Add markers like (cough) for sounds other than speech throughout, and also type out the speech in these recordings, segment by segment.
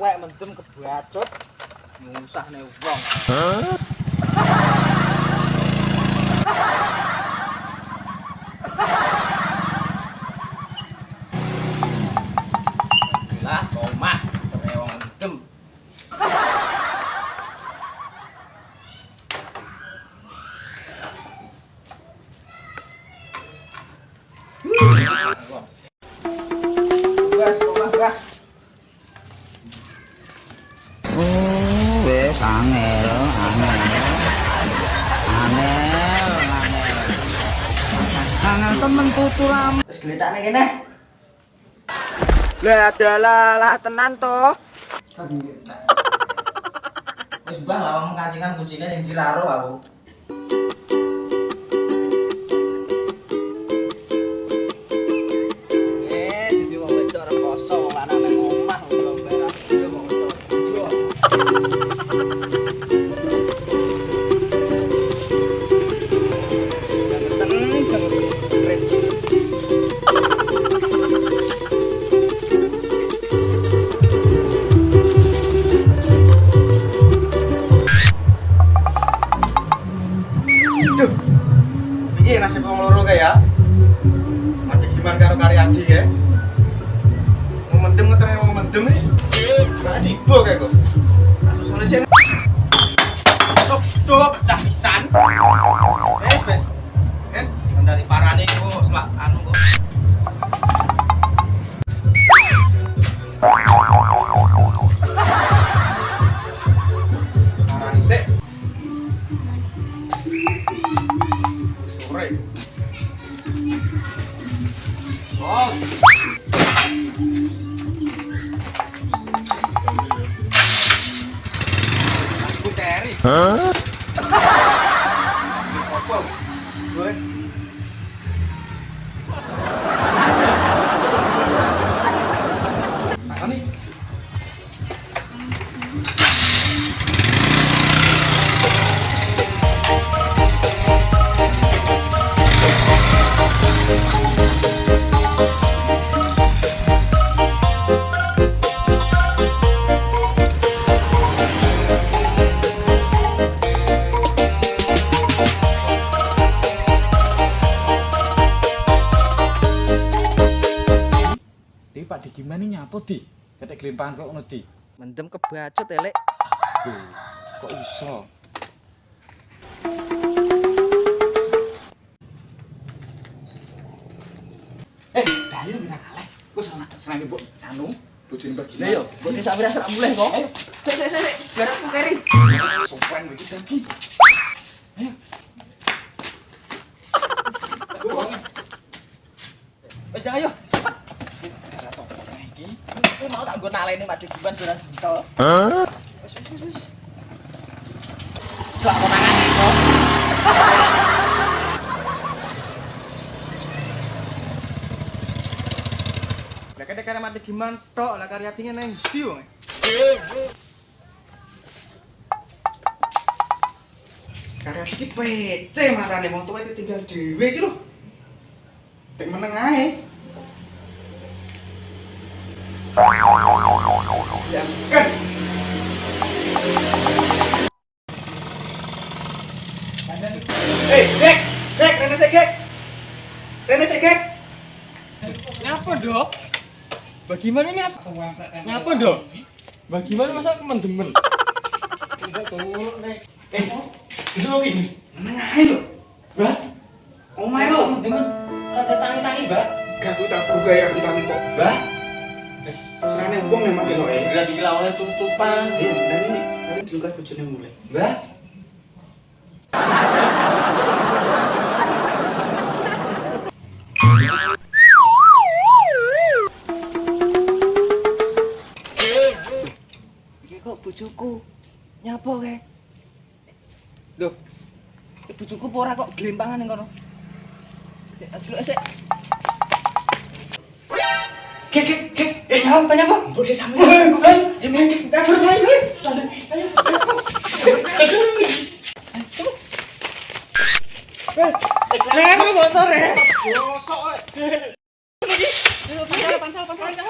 wek mendem kebacut ngusahne wong. Angel, angel. Angel, angel. Angel temen tuturam. Wis geletakne kene. Lah adalah lah tenan toh. Wis mbah lawang kancingan kucine ning diraro aku. Gak tiba kayak kok. good. Glimpangan kok ngono Di. Mendem kebacut elek. Duh, kok iso? Eh, dayo kita kalah. Kok sana senang ibu anu bojone bagi. Lah yo, kok desa wira sak mulih kok. Ayo. Sik sik sik, biar aku keri. Sopan iki lagi. Naleni Pak Digiman dolan buntel. Hah? Wis wis wis. Sak konangan iki. Lah kene kare mati gimana tok lah Karyadi neng ndi wong. Karyadi iki pece matane wong tuwa itu tinggal dhewe iki lho. Tek meneng ae. Jangan. Hei, Gek! Gek, Rene sik, Gek! Rene sik, Gek! Nyapa, Dok? Bagaimana nyapa? Dok? Bagaimana masa kemendemen? Eh, dulu iki. Meneng ae lho. Bah, Omae lho. kemendemen. Ada tangi-tangi, Mbak. Gak aku tak buka ya kita kok. Mbak, Serane wong nek mati. Eh, berarti lawannya tutupan. dan ini tadi dilungkas bojone mulai. Iki kok bojoku nyapa kae? Loh. Iki bojoku apa ora kok glimpangan ning kono? Aduh, sik. Kek kek kek, eh nyapa nyapa? Bodi sampe. Ayo, ayo, kabur ayo. Ayo. Eh, keren lu motor ya. Pancal, pancal, pancal.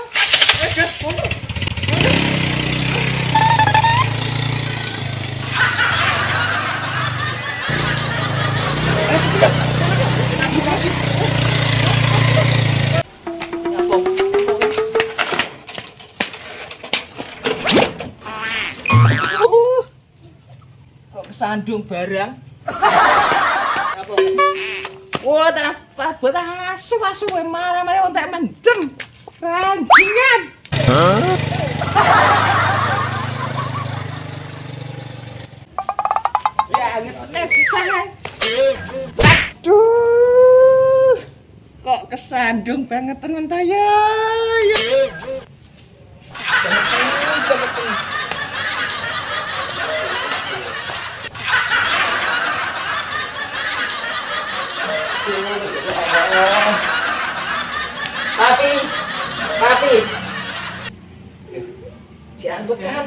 Eh, gas, motor. Kesandung barang. Apa? Wah, tak apa buat asu asu wae marah-marah wong tak mendem. Ranjingan. Ya, ngetene bisa. Aduh. Kok kesandung banget temen saya. Ya. Papi, papi. Diambekan.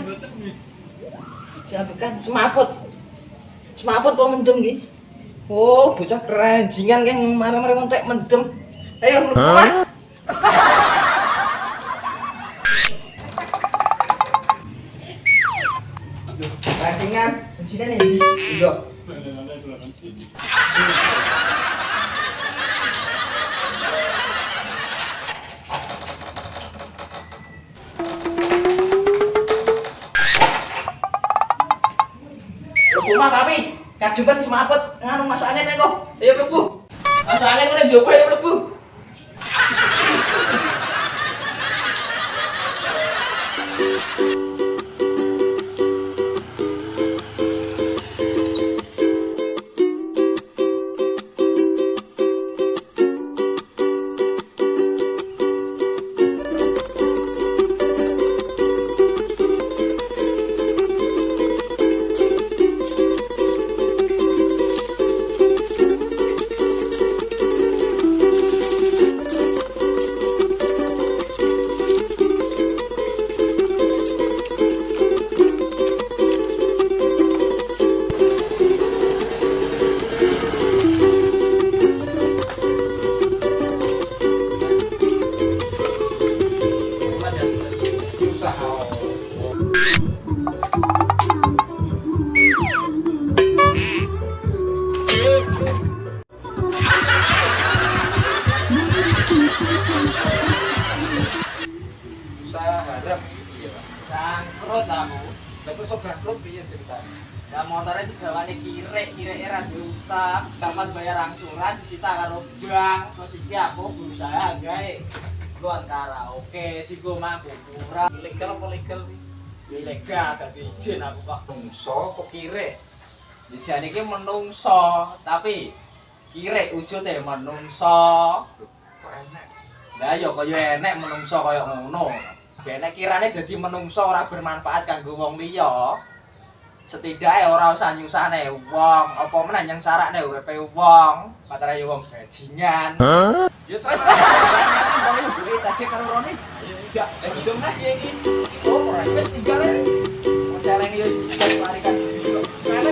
Diambekan semaput. Semaput apa mendem ki? Oh, bocah keranjingan kan marah-marah wong tek mendem. Ayo mlebu. Keranjingan, kuncinya nih. Iya. Lebu mah papi, kademen semaput nganu masuk angin nek kok. Ayo mlebu. Masuk angin kene jowo ayo mlebu. Tapi sok bangkrut piye ceritanya? Lah motornya digawane kirek, kirek era utang, dapat bayar angsuran disita karo bank. Terus iki aku berusaha gawe gon karaoke, si gue mampu kurang Ilegal apa legal? ilegal gak izin aku kok Bungso kok kire? Dijane iki menungso, tapi kirek wujute menungso. Kok enak? Lah ya kaya enek menungso kaya ngono. Benek kirane dadi menungso ora bermanfaat kanggo wong liya. Setidaknya ora usah nyusahne wong, apa meneh yang sarakne uripe wong, patare ya wong bajingan. Ya terus (laughs) tadi karo Roni. Ya, eh hitung nah ya iki. Oh, ora wis tinggal. Celeng yo wis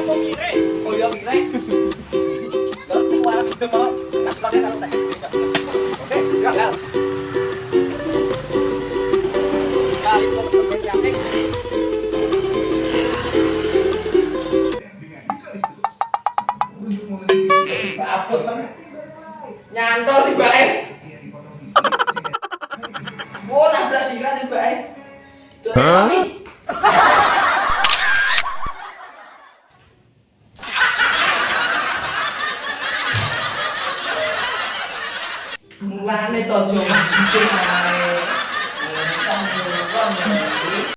kok kire? Oh ya kire. 你看那 ra.